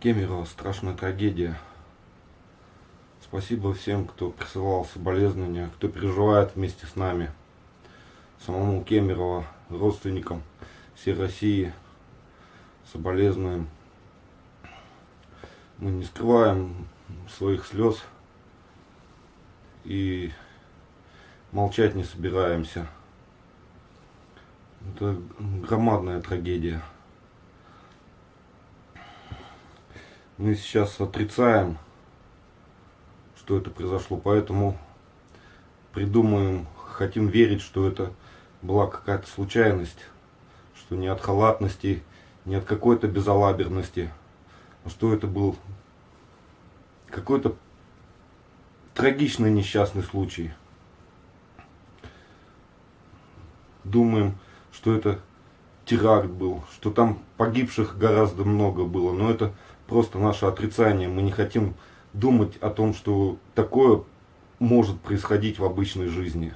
Кемерово страшная трагедия. Спасибо всем, кто присылал соболезнования, кто переживает вместе с нами. Самому Кемерово, родственникам всей России соболезнуем. Мы не скрываем своих слез и молчать не собираемся. Это громадная трагедия. Мы сейчас отрицаем, что это произошло, поэтому придумаем, хотим верить, что это была какая-то случайность, что не от халатности, не от какой-то безалаберности, а что это был какой-то трагичный несчастный случай. Думаем, что это теракт был, что там погибших гораздо много было, но это просто наше отрицание. Мы не хотим думать о том, что такое может происходить в обычной жизни.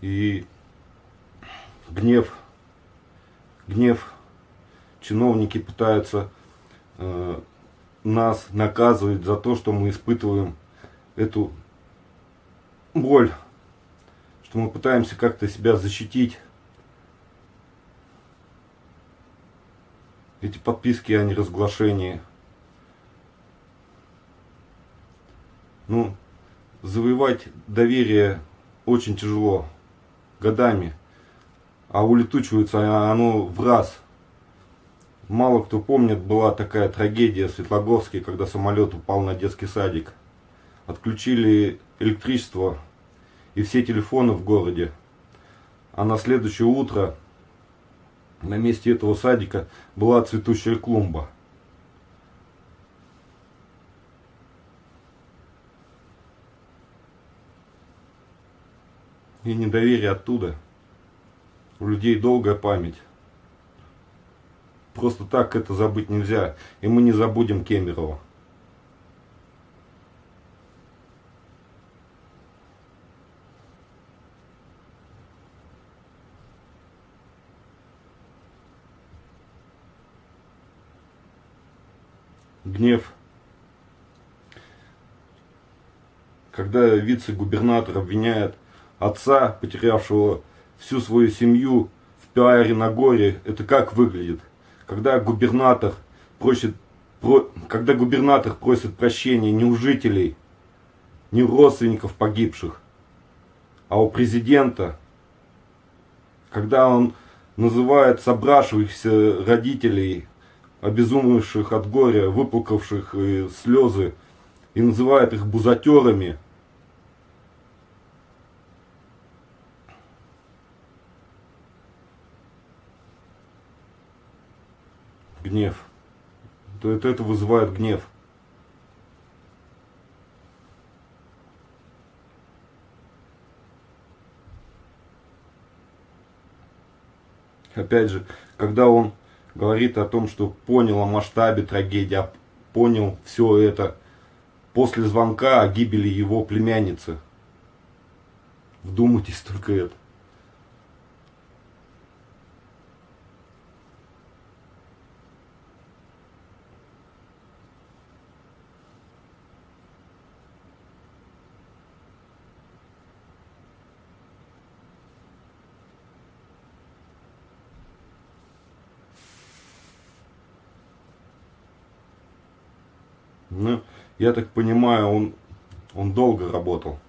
И гнев, гнев, чиновники пытаются э, нас наказывать за то, что мы испытываем эту боль, что мы пытаемся как-то себя защитить. Эти подписки о неразглашении. Ну, завоевать доверие очень тяжело, годами, а улетучивается оно в раз – Мало кто помнит, была такая трагедия в Светлогорске, когда самолет упал на детский садик. Отключили электричество и все телефоны в городе. А на следующее утро на месте этого садика была цветущая клумба. И недоверие оттуда. У людей долгая память. Просто так это забыть нельзя. И мы не забудем Кемерова. Гнев. Когда вице-губернатор обвиняет отца, потерявшего всю свою семью в пиаре на горе, это как выглядит? когда губернатор просит, про, когда губернатор просит прощения не у жителей, не у родственников погибших, а у президента, когда он называет собравшихся родителей, обезумевших от горя, выплакавших э, слезы, и называет их бузатерами – гнев. То это, это вызывает гнев. Опять же, когда он говорит о том, что понял о масштабе трагедии, а понял все это после звонка о гибели его племянницы. Вдумайтесь только это. Ну, я так понимаю, он, он долго работал.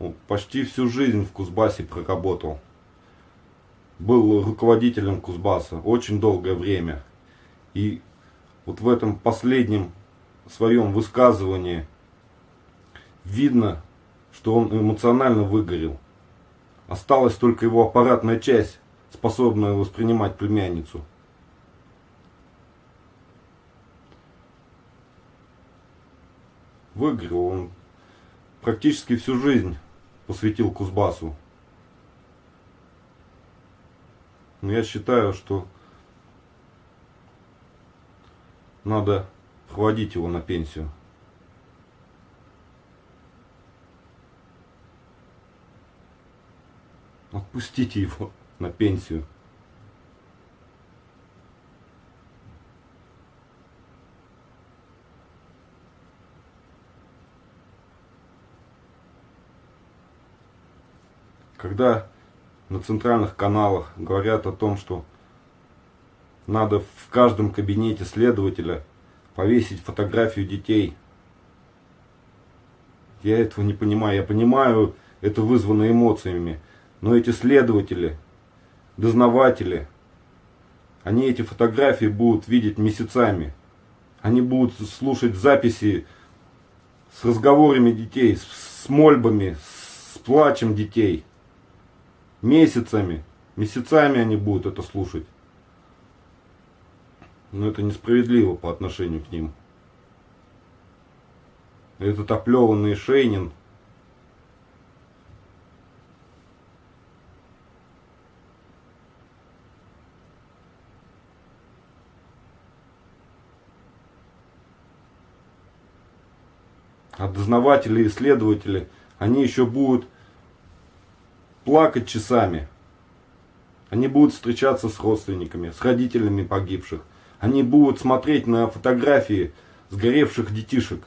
Он почти всю жизнь в Кузбассе проработал. Был руководителем Кузбасса очень долгое время. И вот в этом последнем своем высказывании видно, что он эмоционально выгорел. Осталась только его аппаратная часть, способная воспринимать племянницу. Выиграл. Он практически всю жизнь посвятил Кузбассу. Но я считаю, что надо проводить его на пенсию. Отпустите его на пенсию. Когда на центральных каналах говорят о том, что надо в каждом кабинете следователя повесить фотографию детей. Я этого не понимаю. Я понимаю, это вызвано эмоциями. Но эти следователи, дознаватели, они эти фотографии будут видеть месяцами. Они будут слушать записи с разговорами детей, с мольбами, с плачем детей. Месяцами, месяцами они будут это слушать. Но это несправедливо по отношению к ним. Этот оплеванный Шейнин а дознаватели и следователи, они еще будут плакать часами. Они будут встречаться с родственниками, с родителями погибших. Они будут смотреть на фотографии сгоревших детишек.